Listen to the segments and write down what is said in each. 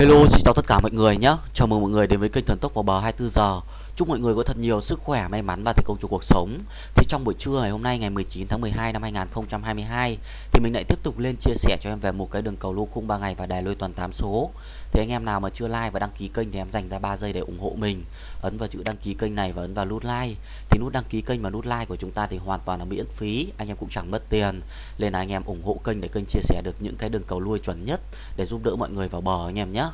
Hello, xin chào tất cả mọi người nhé. Chào mừng mọi người đến với kênh Thần Tốc vào bờ 24 giờ. Chúc mọi người có thật nhiều sức khỏe, may mắn và thành công trong cuộc sống. Thì trong buổi trưa ngày hôm nay ngày 19 tháng 12 năm 2022 thì mình lại tiếp tục lên chia sẻ cho em về một cái đường cầu lô khung 3 ngày và đài lôi toàn 8 số. Thì anh em nào mà chưa like và đăng ký kênh thì em dành ra 3 giây để ủng hộ mình. Ấn vào chữ đăng ký kênh này và ấn vào nút like. Thì nút đăng ký kênh và nút like của chúng ta thì hoàn toàn là miễn phí, anh em cũng chẳng mất tiền. Nên là anh em ủng hộ kênh để kênh chia sẻ được những cái đường cầu lui chuẩn nhất để giúp đỡ mọi người vào bờ anh em nhé.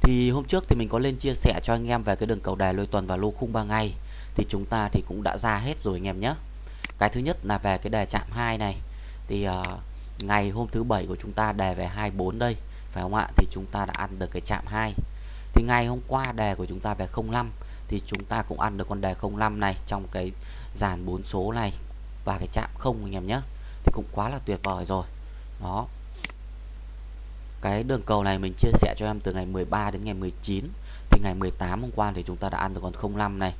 Thì hôm trước thì mình có lên chia sẻ cho anh em về cái đường cầu đài lôi tuần và lô khung 3 ngày Thì chúng ta thì cũng đã ra hết rồi anh em nhé. Cái thứ nhất là về cái đề chạm 2 này. Thì uh, ngày hôm thứ bảy của chúng ta đề về 24 đây Phải không ạ? Thì chúng ta đã ăn được cái chạm 2 Thì ngày hôm qua đề của chúng ta về 05 Thì chúng ta cũng ăn được con đề 05 này trong cái dàn 4 số này Và cái chạm 0 anh em nhé. Thì cũng quá là tuyệt vời rồi. Đó cái đường cầu này mình chia sẻ cho em từ ngày 13 đến ngày 19 thì ngày 18 hôm qua thì chúng ta đã ăn được con 05 này.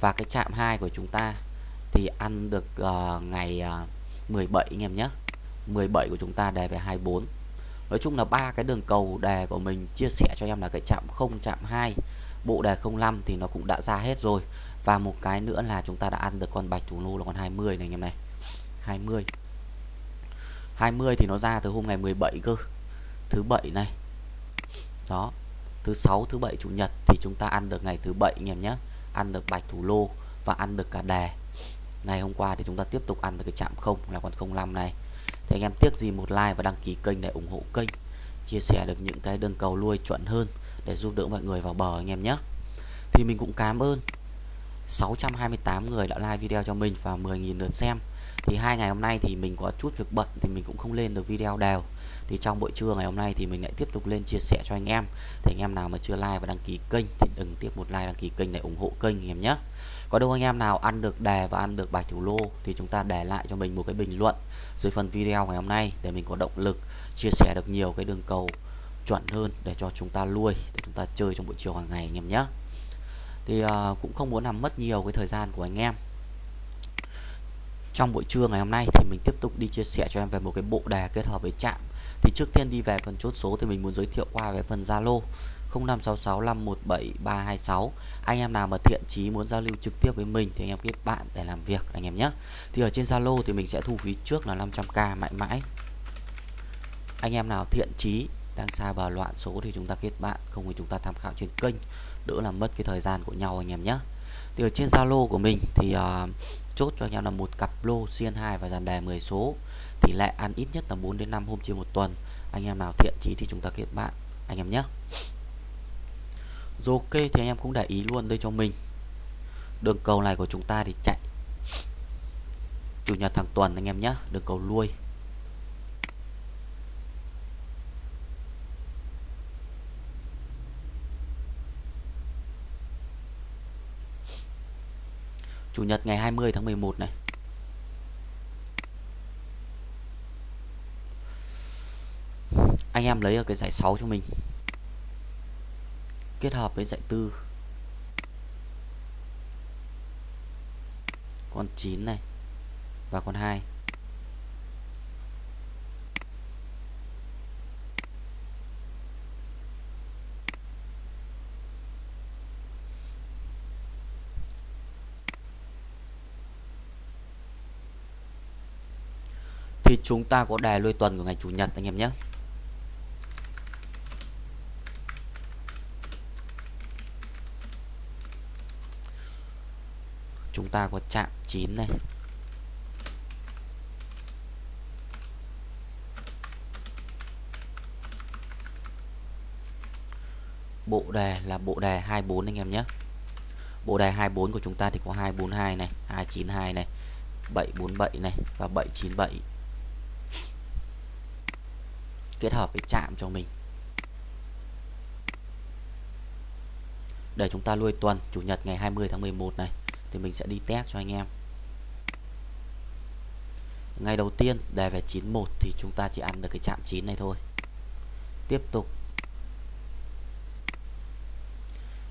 Và cái chạm 2 của chúng ta thì ăn được uh, ngày ờ, uh, 17 anh em nhé. 17 của chúng ta đề về 24 Nói chung là ba cái đường cầu đề của mình chia sẻ cho em là cái chạm 0 chạm 2 bộ đề 05 thì nó cũng đã ra hết rồi. Và một cái nữa là chúng ta đã ăn được con bạch thủ lô là con 20 này anh em này. 20 20 thì nó ra từ hôm ngày 17 cơ thứ bảy này. Đó, thứ sáu, thứ bảy, chủ nhật thì chúng ta ăn được ngày thứ bảy anh em nhé. Ăn được bạch thủ lô và ăn được cả đề ngày hôm qua thì chúng ta tiếp tục ăn được cái chạm không, là con 05 này. Thì anh em tiếc gì một like và đăng ký kênh để ủng hộ kênh. Chia sẻ được những cái đường cầu nuôi chuẩn hơn để giúp đỡ mọi người vào bờ anh em nhé. Thì mình cũng cảm ơn 628 người đã like video cho mình và 10.000 lượt xem. Thì hai ngày hôm nay thì mình có chút việc bận thì mình cũng không lên được video đều. Thì trong buổi trưa ngày hôm nay thì mình lại tiếp tục lên chia sẻ cho anh em. Thì anh em nào mà chưa like và đăng ký kênh thì đừng tiếp một like, đăng ký kênh để ủng hộ kênh anh em nhé. Có đâu anh em nào ăn được đề và ăn được bài thủ lô thì chúng ta để lại cho mình một cái bình luận dưới phần video ngày hôm nay để mình có động lực chia sẻ được nhiều cái đường cầu chuẩn hơn để cho chúng ta nuôi để chúng ta chơi trong buổi chiều hàng ngày anh em nhé thì uh, cũng không muốn làm mất nhiều cái thời gian của anh em. Trong buổi trưa ngày hôm nay thì mình tiếp tục đi chia sẻ cho em về một cái bộ đề kết hợp với chạm thì trước tiên đi về phần chốt số thì mình muốn giới thiệu qua về phần Zalo 0566517326 anh em nào mà thiện chí muốn giao lưu trực tiếp với mình thì anh em kết bạn để làm việc anh em nhé. Thì ở trên Zalo thì mình sẽ thu phí trước là 500k mãi mãi. Anh em nào thiện chí đang xa bờ loạn số thì chúng ta kết bạn không thì chúng ta tham khảo trên kênh. Đỡ làm mất cái thời gian của nhau anh em nhé. Thì ở trên Zalo của mình thì uh, chốt cho anh em là một cặp lô xiên 2 và dàn đề 10 số. Tỷ lệ ăn ít nhất là 4 đến 5 hôm trên một tuần. Anh em nào thiện chí thì chúng ta kết bạn anh em nhé. Rồi ok thì anh em cũng để ý luôn đây cho mình. Đường cầu này của chúng ta thì chạy chủ nhật hàng tuần anh em nhé đường cầu lui. Chủ nhật ngày 20 tháng 11 này. Anh em lấy ở cái giải 6 cho mình. Kết hợp với giải 4 Con 9 này Và con 2 thì chúng ta có đề lui tuần của ngày chủ nhật anh em nhé. Chúng ta có chạm 9 này. Bộ đề là bộ đề 24 anh em nhé. Bộ đề 24 của chúng ta thì có 242 này 292 này 747 này và 797 kết hợp với chạm cho mình. Để chúng ta nuôi tuần, chủ nhật ngày 20 tháng 11 này, thì mình sẽ đi test cho anh em. Ngày đầu tiên, đề về 91 thì chúng ta chỉ ăn được cái chạm 9 này thôi. Tiếp tục.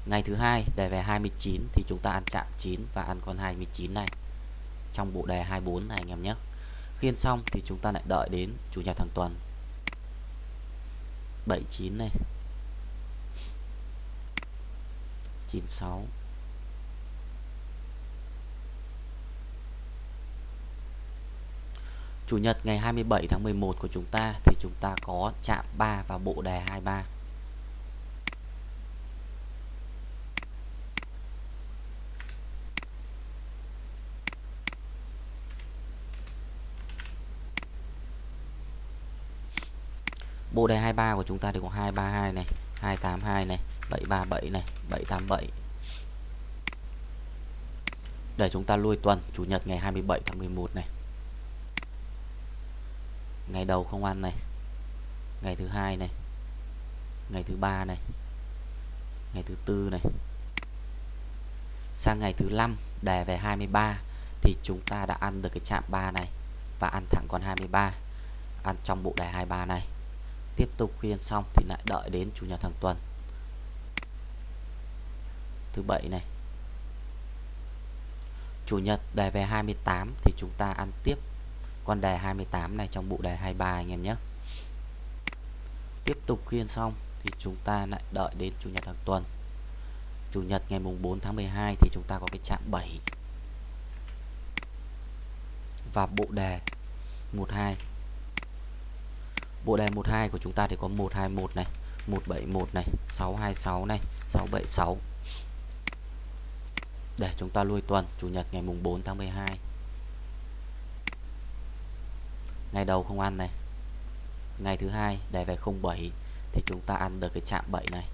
Ngày thứ hai, đề về 29 thì chúng ta ăn chạm 9 và ăn con 29 này. Trong bộ đề 24 này anh em nhé. Khiên xong thì chúng ta lại đợi đến chủ nhật hàng tuần. 79 này. 96 Chủ nhật ngày 27 tháng 11 của chúng ta thì chúng ta có chạm 3 và bộ đề 23 Bộ đề 23 của chúng ta thì có 232 này, 282 này, 737 này, 787. Để chúng ta lui tuần Chủ nhật ngày 27 tháng 11 này. Ngày đầu không ăn này. Ngày thứ hai này. Ngày thứ ba này. Ngày thứ tư này. Sang ngày thứ năm đề về 23 thì chúng ta đã ăn được cái chạm 3 này và ăn thẳng con 23 ăn trong bộ đề 23 này tiếp tục khi ăn xong thì lại đợi đến chủ nhật hàng tuần. Thứ bảy này. Chủ nhật đề về 28 thì chúng ta ăn tiếp con đề 28 này trong bộ đề 23 anh em nhé. Tiếp tục khi ăn xong thì chúng ta lại đợi đến chủ nhật hàng tuần. Chủ nhật ngày mùng 4 tháng 12 thì chúng ta có cái chạm 7 và bộ đề 12 Bộ đề 12 của chúng ta thì có 121 này, 171 này, 626 này, 676. Để chúng ta lui tuần chủ nhật ngày mùng 4 tháng 12. Ngày đầu không ăn này. Ngày thứ hai đề về 07 thì chúng ta ăn được cái chạm 7 này.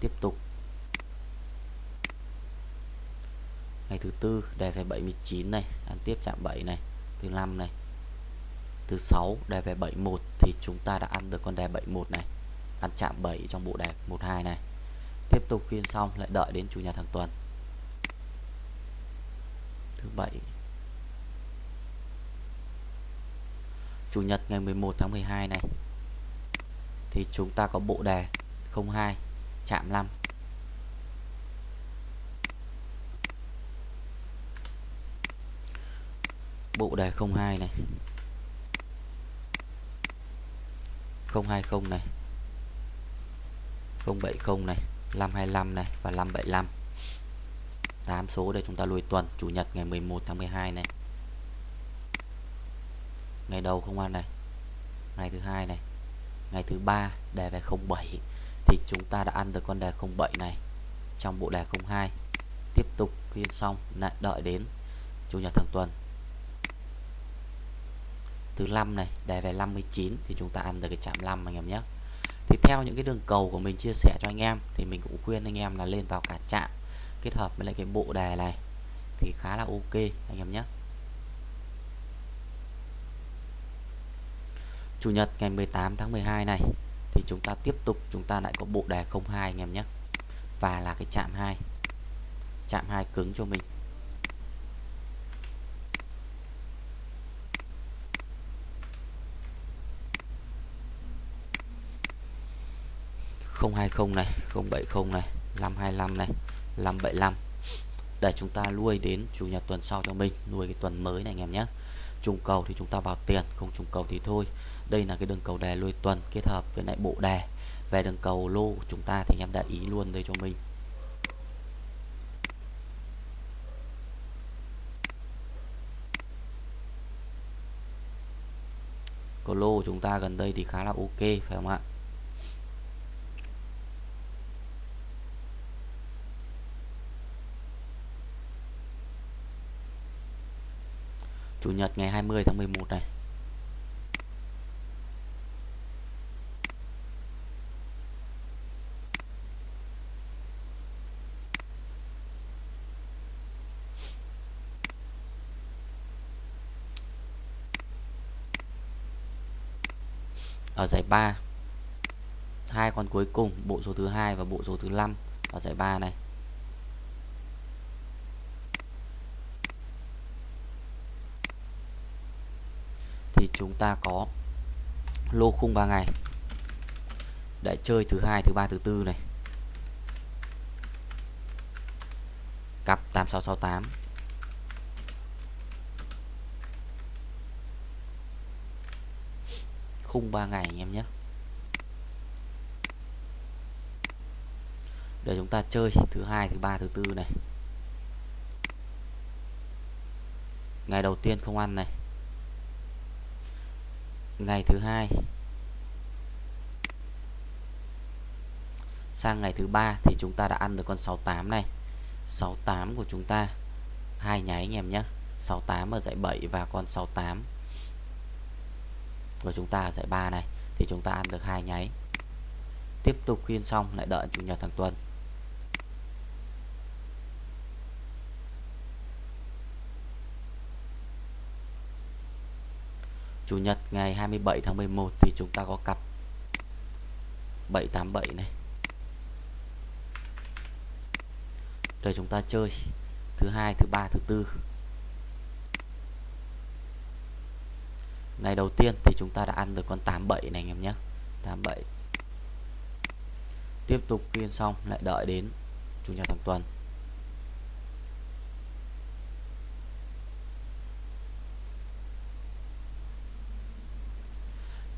Tiếp tục. Ngày thứ tư đề về 79 này, ăn tiếp chạm 7 này, thứ năm này, thứ 6 đề về 71 thì chúng ta đã ăn được con đề 71 này. Ăn chạm 7 trong bộ đề 12 này. Tiếp tục khiên xong, lại đợi đến chủ nhật hàng tuần. Thứ bảy. Chủ nhật ngày 11 tháng 12 này. Thì chúng ta có bộ đề 02 chạm 5 bộ đề 02 này. 020 này 070 này 525 này và 575 8 số để chúng ta lùi tuần, Chủ nhật ngày 11 tháng 12 này. Ngày đầu không ăn này, ngày thứ hai này, ngày thứ ba đề về 07 thì chúng ta đã ăn được con đề 07 này trong bộ đề 02 tiếp tục khi xong, lại đợi đến chủ nhật thằng tuần thứ 5 này đề về 59 thì chúng ta ăn được cái chạm 5 anh em nhé. Thì theo những cái đường cầu của mình chia sẻ cho anh em thì mình cũng khuyên anh em là lên vào cả chạm, kết hợp với lại cái bộ đề này thì khá là ok anh em nhé. Chủ nhật ngày 18 tháng 12 này thì chúng ta tiếp tục, chúng ta lại có bộ đề 02 anh em nhé. Và là cái chạm 2 chạm 2 cứng cho mình. 020 này 070 này 525 này 575 để chúng ta nuôi đến chủ nhật tuần sau cho mình, nuôi cái tuần mới này anh em nhé. Trùng cầu thì chúng ta vào tiền, không trùng cầu thì thôi. Đây là cái đường cầu đề nuôi tuần kết hợp với lại bộ đề về đường cầu lô của chúng ta thì anh em đã ý luôn đây cho mình. Cầu lô của chúng ta gần đây thì khá là ok, phải không ạ? Chủ nhật ngày 20 tháng 11 này. Ở giải 3 hai con cuối cùng, bộ số thứ hai và bộ số thứ 5 ở giải 3 này. Thì chúng ta có lô khung 3 ngày. Để chơi thứ hai, thứ ba, thứ tư này. Cặp 8668 khung 3 ngày anh em nhé. Để chúng ta chơi thứ hai, thứ ba, thứ tư này. Ngày đầu tiên không ăn này ngày thứ hai. Sang ngày thứ ba thì chúng ta đã ăn được con 68 này. 68 của chúng ta. Hai nháy anh em nhé. 68 ở dãy 7 và con 68 của chúng ta ở dãy 3 này. Thì chúng ta ăn được hai nháy. Tiếp tục khuyên xong, lại đợi chủ nhật thằng tuần. Chủ nhật ngày 27 tháng 11 thì chúng ta có cặp 787 này. Để chúng ta chơi thứ hai, thứ ba, thứ tư. Ngày đầu tiên thì chúng ta đã ăn được con 87 này anh em nhé. 87 tiếp tục kiên xong, lại đợi đến chủ nhật hàng tuần.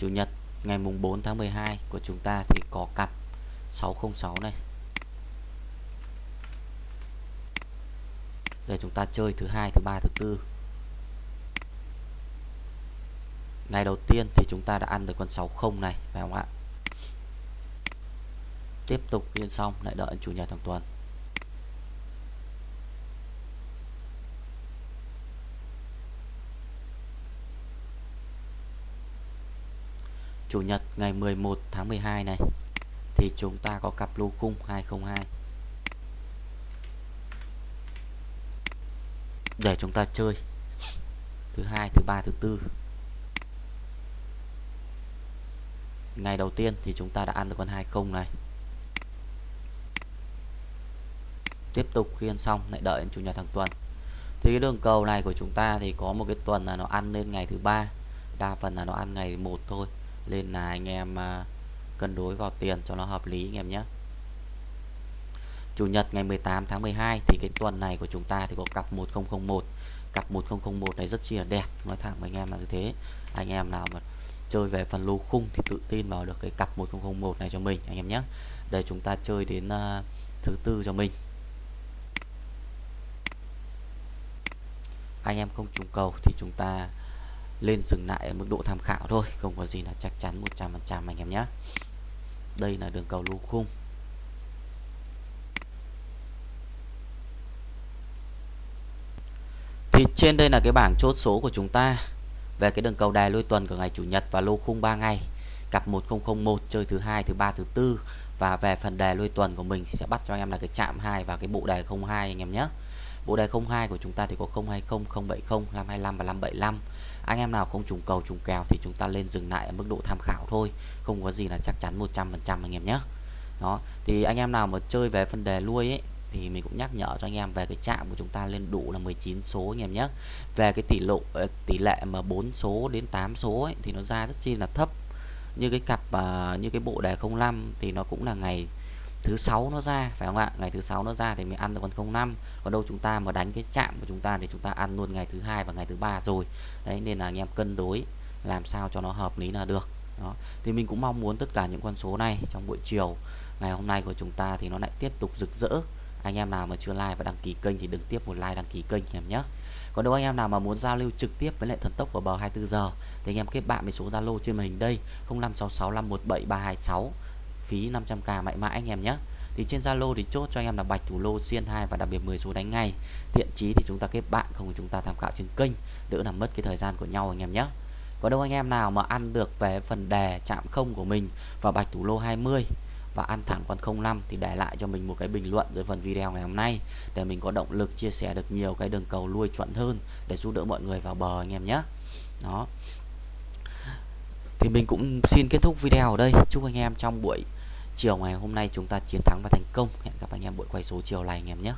Chủ nhật, ngày mùng 4 tháng 12 của chúng ta thì có cặp 606 này. Để chúng ta chơi thứ hai, thứ ba, thứ tư. Ngày đầu tiên thì chúng ta đã ăn được con 60 này, phải không ạ? Tiếp tục yên xong, lại đợi chủ nhật hàng tuần. Chủ nhật ngày 11 tháng 12 này, thì chúng ta có cặp lô cung 202 để chúng ta chơi. Thứ hai, thứ ba, thứ tư. Ngày đầu tiên thì chúng ta đã ăn được con 20 này. Tiếp tục khi ăn xong, lại đợi chủ nhật hàng tuần. Thì cái đường cầu này của chúng ta thì có một cái tuần là nó ăn lên ngày thứ ba, đa phần là nó ăn ngày một thôi nên là anh em à, cân đối vào tiền cho nó hợp lý anh em nhé. Chủ nhật ngày 18 tháng 12 thì cái tuần này của chúng ta thì có cặp 1001 cặp 1001 này rất chi là đẹp nói thẳng với anh em là như thế. Anh em nào mà chơi về phần lô khung thì tự tin vào được cái cặp 1001 này cho mình anh em nhé. Để chúng ta chơi đến uh, thứ tư cho mình. Anh em không trùng cầu thì chúng ta lên dừng lại ở mức độ tham khảo thôi, không có gì là chắc chắn 100% anh em nhé. Đây là đường cầu lô khung. Thì trên đây là cái bảng chốt số của chúng ta. Về cái đường cầu đài lôi tuần của ngày chủ nhật và lô khung 3 ngày. Cặp 1001 chơi thứ hai, thứ ba, thứ tư. Và về phần đề lôi tuần của mình sẽ bắt cho anh em là cái chạm 2 và cái bộ đề 02 anh em nhé. Bộ đề 02 của chúng ta thì có 020 070 525 và 575 anh em nào không trùng cầu trùng kèo thì chúng ta lên dừng lại ở mức độ tham khảo thôi. Không có gì là chắc chắn 100% anh em nhé. Đó thì anh em nào mà chơi về phần đề lui ấy thì mình cũng nhắc nhở cho anh em về cái chạm của chúng ta lên đủ là 19 số anh em nhé. Về cái tỷ lộ ờ, tỷ lệ mà 4 số đến 8 số ấy, thì nó ra rất chi là thấp. Như cái cặp à, như cái bộ đề 05 thì nó cũng là ngày thứ sáu nó ra, phải không ạ? Ngày thứ sáu nó ra thì mình ăn được con 05 còn đâu chúng ta mà đánh cái chạm của chúng ta thì chúng ta ăn luôn ngày thứ hai và ngày thứ ba rồi. Đấy, nên là anh em cân đối làm sao cho nó hợp lý là được. Đó, thì mình cũng mong muốn tất cả những con số này trong buổi chiều, ngày hôm nay của chúng ta thì nó lại tiếp tục rực rỡ. Anh em nào mà chưa like và đăng ký kênh thì đừng tiếp một like đăng ký kênh em nhé. Còn đâu anh em nào mà muốn giao lưu trực tiếp với lại thần tốc vào bờ 24 giờ thì anh em kết bạn với số Zalo trên màn hình đây 0566517326 phí 500k mãi mãi anh em nhé. Thì trên Zalo thì chốt cho anh em là bạch thủ lô, xiên 2 và đặc biệt 10 số đánh ngay. Thiện chí thì chúng ta kết bạn, không chúng ta tham khảo trên kênh. Đỡ làm mất cái thời gian của nhau anh em nhé. Có đâu anh em nào mà ăn được về phần đề chạm không của mình và bạch thủ lô 20 và ăn thẳng con 05 thì để lại cho mình một cái bình luận dưới phần video ngày hôm nay để mình có động lực chia sẻ được nhiều cái đường cầu lui chuẩn hơn để giúp đỡ mọi người vào bờ anh em nhé. Đó. Thì mình cũng xin kết thúc video ở đây. Chúc anh em trong buổi chiều ngày hôm nay chúng ta chiến thắng và thành công. Hẹn gặp anh em buổi quay số chiều này anh em nhé.